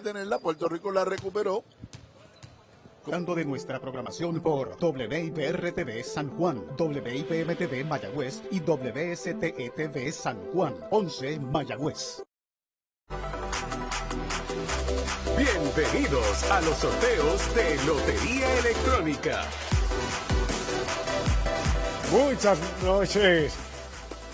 tenerla, Puerto Rico la recuperó. Hablando de nuestra programación por WIPR-TV San Juan, WIPM-TV Mayagüez y WSTE-TV San Juan, 11 Mayagüez. Bienvenidos a los sorteos de Lotería Electrónica. Muchas noches.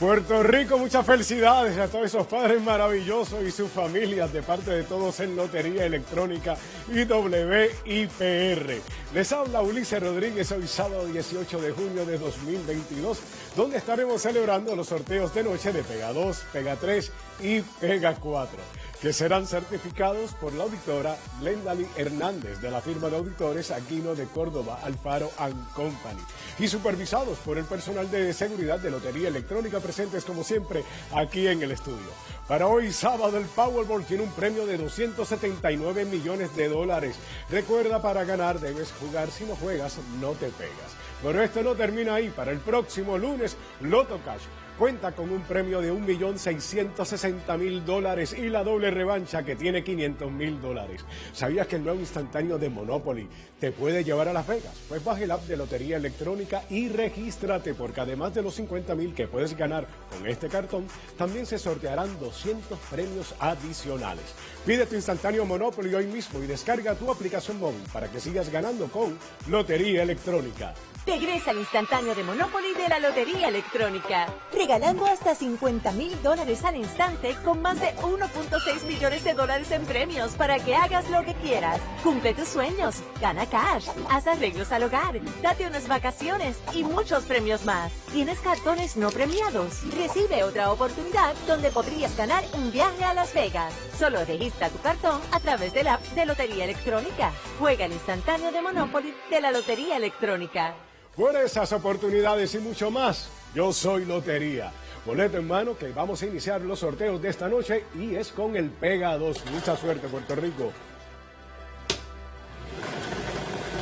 Puerto Rico, muchas felicidades a todos esos padres maravillosos y sus familias de parte de todos en Lotería Electrónica y WIPR. Les habla Ulises Rodríguez hoy sábado 18 de junio de 2022, donde estaremos celebrando los sorteos de noche de Pega 2, Pega 3 y Pega 4 que serán certificados por la auditora Glendali Hernández de la firma de auditores Aquino de Córdoba, Alfaro Company y supervisados por el personal de seguridad de Lotería Electrónica presentes como siempre aquí en el estudio. Para hoy sábado el Powerball tiene un premio de 279 millones de dólares. Recuerda para ganar debes jugar, si no juegas no te pegas. Pero esto no termina ahí. Para el próximo lunes, Loto Cash cuenta con un premio de 1.660.000 dólares y la doble revancha que tiene 500.000 dólares. ¿Sabías que el nuevo instantáneo de Monopoly te puede llevar a Las Vegas? Pues baja el app de Lotería Electrónica y regístrate porque además de los 50.000 que puedes ganar con este cartón, también se sortearán 200 premios adicionales. Pide tu instantáneo Monopoly hoy mismo y descarga tu aplicación móvil para que sigas ganando con Lotería Electrónica. Regresa al instantáneo de Monopoly de la Lotería Electrónica. Regalando hasta 50 mil dólares al instante con más de 1.6 millones de dólares en premios para que hagas lo que quieras. Cumple tus sueños, gana cash, haz arreglos al hogar, date unas vacaciones y muchos premios más. ¿Tienes cartones no premiados? Recibe otra oportunidad donde podrías ganar un viaje a Las Vegas. Solo registra tu cartón a través del app de Lotería Electrónica. Juega el instantáneo de Monopoly de la Lotería Electrónica. Por esas oportunidades y mucho más, yo soy Lotería. Boleto en mano que vamos a iniciar los sorteos de esta noche y es con el Pega 2. Mucha suerte, Puerto Rico.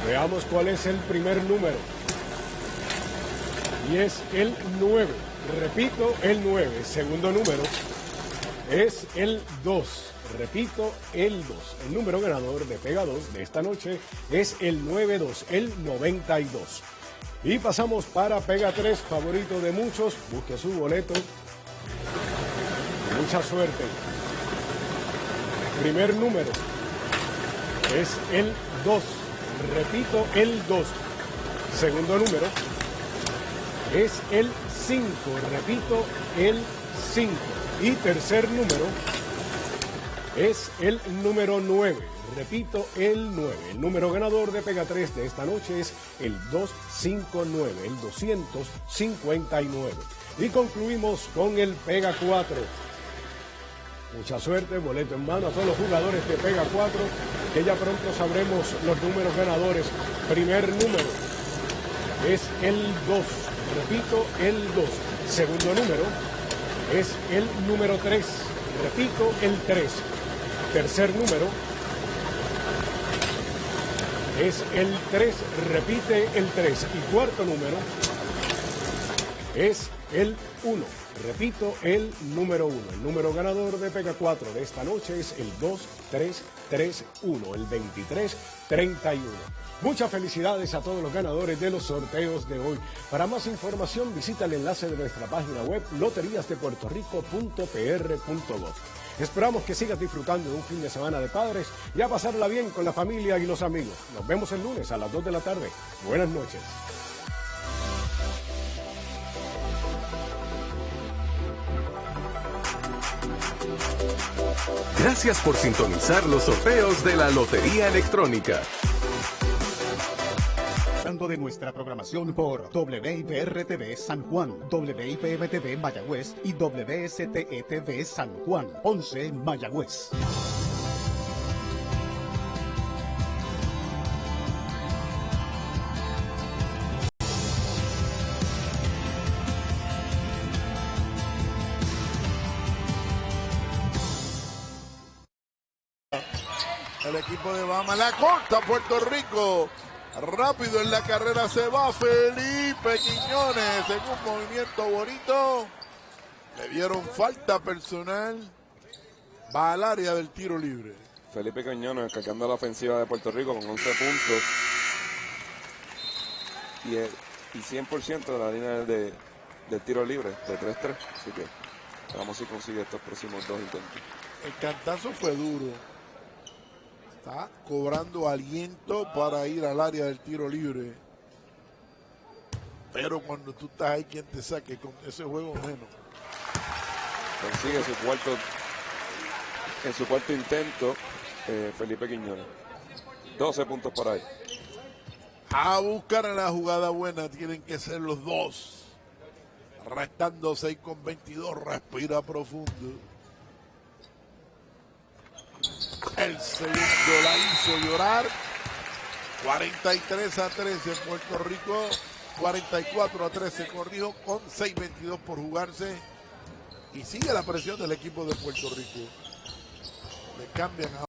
Veamos cuál es el primer número. Y es el 9. Repito, el 9. Segundo número es el 2. Repito, el 2. El número ganador de Pega 2 de esta noche es el 92, el 92. Y pasamos para Pega 3, favorito de muchos. Busque su boleto. Mucha suerte. Primer número es el 2. Repito, el 2. Segundo número es el 5. Repito, el 5. Y tercer número es el número 9. Repito, el 9. El número ganador de Pega 3 de esta noche es el 259, el 259. Y concluimos con el Pega 4. Mucha suerte, boleto en mano a todos los jugadores de Pega 4, que ya pronto sabremos los números ganadores. Primer número es el 2. Repito, el 2. Segundo número es el número 3. Repito, el 3. Tercer número es el 3, repite el 3. Y cuarto número es el 1. Repito, el número 1. El número ganador de Pega 4 de esta noche es el 2331, el 2331. Muchas felicidades a todos los ganadores de los sorteos de hoy. Para más información visita el enlace de nuestra página web loteriasdepuertorico.pr.gov. Esperamos que sigas disfrutando de un fin de semana de padres y a pasarla bien con la familia y los amigos. Nos vemos el lunes a las 2 de la tarde. Buenas noches. Gracias por sintonizar los sorteos de la Lotería Electrónica de nuestra programación por WIPR-TV San Juan, WIPM-TV Mayagüez y WSTE-TV San Juan, 11 Mayagüez. El equipo de Bama la corta Puerto Rico. Rápido en la carrera se va Felipe Quiñones en un movimiento bonito. Le dieron falta personal. Va al área del tiro libre. Felipe Quiñones cargando la ofensiva de Puerto Rico con 11 puntos y, el- y 100% de la línea de, del tiro libre de 3-3. Así que vamos si consigue estos próximos dos intentos. El cantazo fue duro. Está cobrando aliento para ir al área del tiro libre. Pero cuando tú estás ahí, quien te saque con ese juego menos. Consigue su cuarto, en su cuarto intento, eh, Felipe Quiñones. 12 puntos por ahí. A buscar la jugada buena tienen que ser los dos. Restando 6 con 22, respira profundo. El segundo la hizo llorar. 43 a 13 Puerto Rico. 44 a 13 corrijo con 6.22 por jugarse. Y sigue la presión del equipo de Puerto Rico. Le cambian a